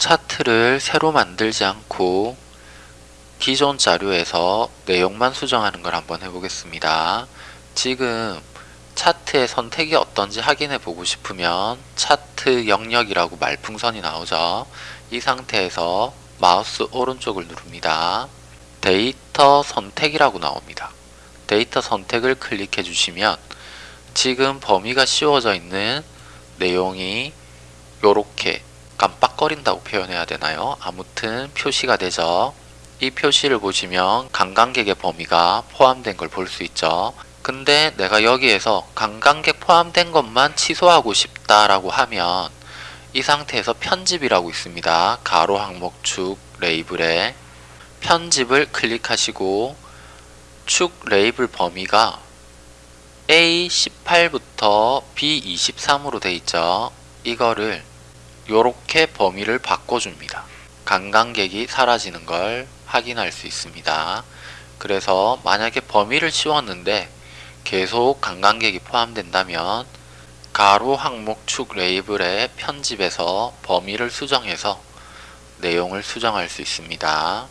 차트를 새로 만들지 않고 기존 자료에서 내용만 수정하는 걸 한번 해보겠습니다. 지금 차트의 선택이 어떤지 확인해 보고 싶으면 차트 영역이라고 말풍선이 나오죠. 이 상태에서 마우스 오른쪽을 누릅니다. 데이터 선택이라고 나옵니다. 데이터 선택을 클릭해 주시면 지금 범위가 씌워져 있는 내용이 요렇게 깜빡거린다고 표현해야 되나요? 아무튼 표시가 되죠. 이 표시를 보시면 관광객의 범위가 포함된 걸 볼 수 있죠. 근데 내가 여기에서 관광객 포함된 것만 취소하고 싶다라고 하면 이 상태에서 편집이라고 있습니다. 가로 항목 축 레이블에 편집을 클릭하시고 축 레이블 범위가 A18부터 B23으로 돼 있죠. 이거를 요렇게 범위를 바꿔줍니다. 관광객이 사라지는 걸 확인할 수 있습니다. 그래서 만약에 범위를 씌웠는데 계속 관광객이 포함된다면 가로 항목 축 레이블의 편집에서 범위를 수정해서 내용을 수정할 수 있습니다.